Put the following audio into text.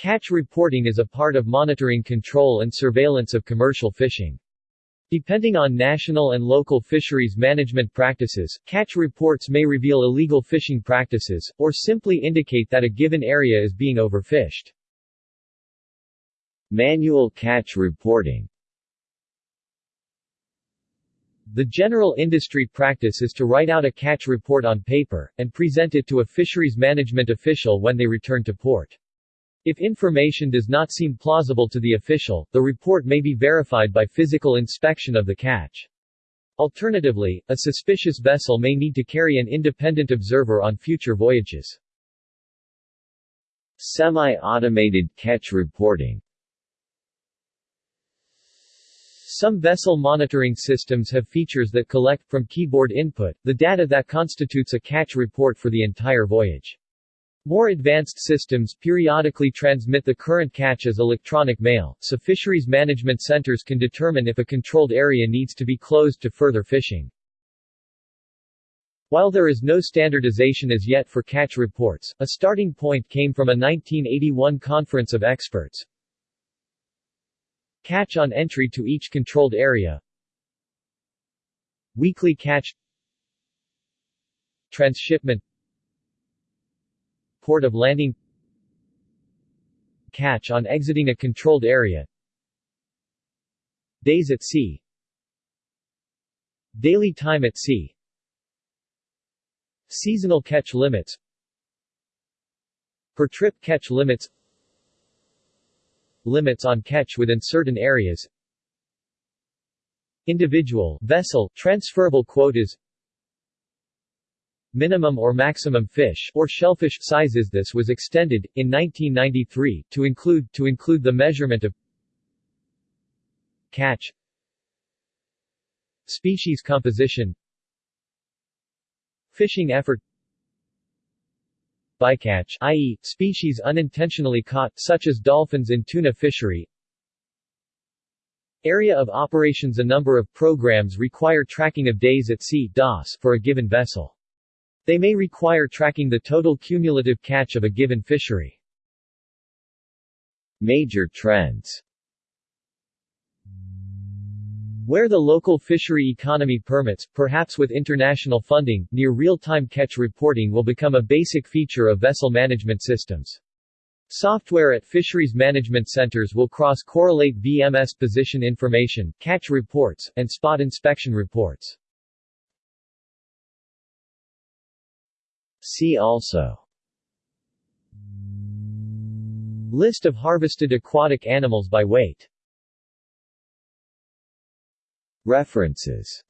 Catch reporting is a part of monitoring control and surveillance of commercial fishing. Depending on national and local fisheries management practices, catch reports may reveal illegal fishing practices, or simply indicate that a given area is being overfished. Manual catch reporting The general industry practice is to write out a catch report on paper, and present it to a fisheries management official when they return to port. If information does not seem plausible to the official, the report may be verified by physical inspection of the catch. Alternatively, a suspicious vessel may need to carry an independent observer on future voyages. Semi-automated catch reporting Some vessel monitoring systems have features that collect, from keyboard input, the data that constitutes a catch report for the entire voyage. More advanced systems periodically transmit the current catch as electronic mail, so fisheries management centers can determine if a controlled area needs to be closed to further fishing. While there is no standardization as yet for catch reports, a starting point came from a 1981 conference of experts. Catch on entry to each controlled area Weekly catch Transshipment port of landing. Catch on exiting a controlled area. Days at sea. Daily time at sea. Seasonal catch limits. Per trip catch limits. Limits on catch within certain areas. Individual vessel transferable quotas minimum or maximum fish or shellfish sizes this was extended in 1993 to include to include the measurement of catch species composition fishing effort bycatch i.e., species unintentionally caught, such as dolphins in tuna fishery Area of operations A number of programs require tracking of days at sea DAS for a given vessel. They may require tracking the total cumulative catch of a given fishery. Major trends where the local fishery economy permits, perhaps with international funding, near real-time catch reporting will become a basic feature of vessel management systems. Software at fisheries management centers will cross-correlate VMS position information, catch reports, and spot inspection reports. See also. List of harvested aquatic animals by weight. References